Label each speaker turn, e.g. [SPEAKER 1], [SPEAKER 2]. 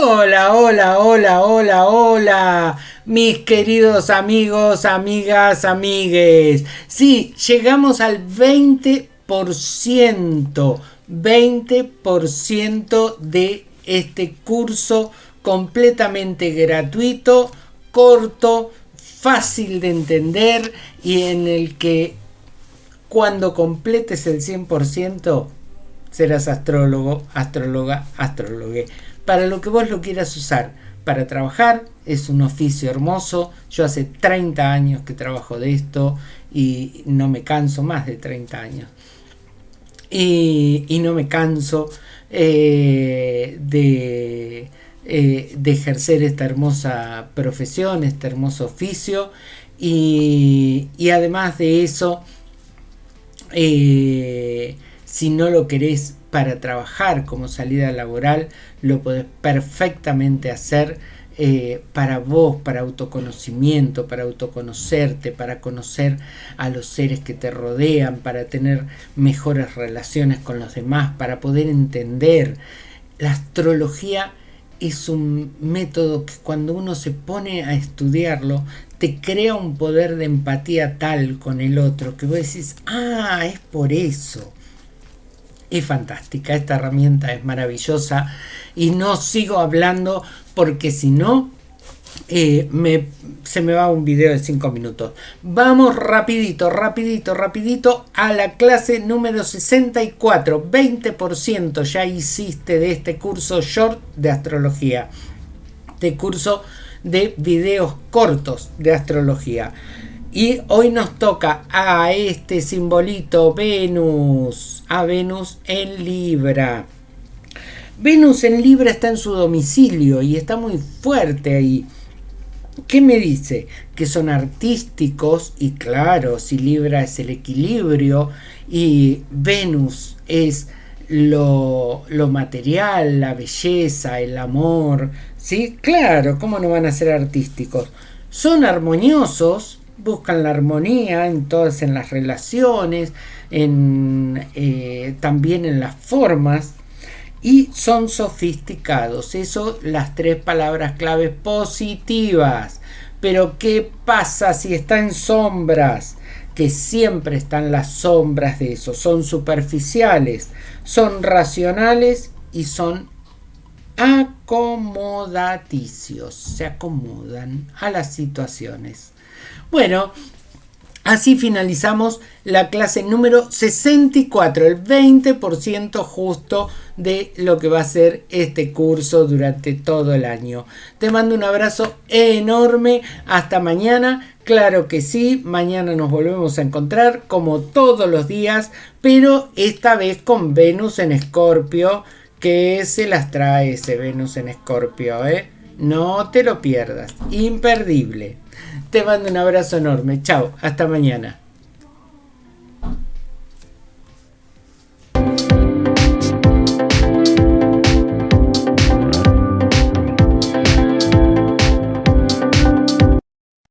[SPEAKER 1] Hola, hola, hola, hola, hola, mis queridos amigos, amigas, amigues. Sí, llegamos al 20%, 20% de este curso completamente gratuito, corto, fácil de entender y en el que cuando completes el 100% serás astrólogo, astróloga, astrólogue para lo que vos lo quieras usar. Para trabajar es un oficio hermoso. Yo hace 30 años que trabajo de esto y no me canso, más de 30 años. Y, no me canso eh, de, eh, de, ejercer esta hermosa profesión, este hermoso oficio. Y, además de eso, eh, si no lo querés para trabajar como salida laboral, lo podés perfectamente hacer eh, para vos, para autoconocimiento, para autoconocerte, para conocer a los seres que te rodean, para tener mejores relaciones con los demás, para poder entender. La astrología es un método que cuando uno se pone a estudiarlo, te crea un poder de empatía tal con el otro que vos decís, ah, es por eso es fantástica, esta herramienta es maravillosa y no sigo hablando porque si no eh, me, se me va un video de 5 minutos. Vamos rapidito, rapidito, rapidito a la clase número 64. 20% ya hiciste de este curso short de astrología. De curso de videos cortos de astrología. Y hoy nos toca a este simbolito Venus, a Venus en Libra. Venus en Libra está en su domicilio y está muy fuerte ahí. ¿Qué me dice? Que son artísticos y claro, si Libra es el equilibrio y Venus es lo, lo, material, la belleza, el amor, ¿sí? Claro, ¿cómo no van a ser artísticos? Son armoniosos, buscan la armonía en todas en las relaciones, eh, también en las formas y son sofisticados. Eso las tres palabras claves positivas. Pero ¿qué pasa si está en sombras? Que siempre están las sombras de eso. Son superficiales, son racionales y son acomodaticios. Se acomodan a las situaciones. Bueno, así finalizamos la clase número 64, el 20% justo de lo que va a ser este curso durante todo el año. Te mando un abrazo enorme, hasta mañana. Claro que sí, mañana nos volvemos a encontrar como todos los días, pero esta vez con Venus en Escorpio, que se las trae ese Venus en Escorpio, ¿eh? No te lo pierdas, imperdible. Te mando un abrazo enorme. Chao, hasta mañana.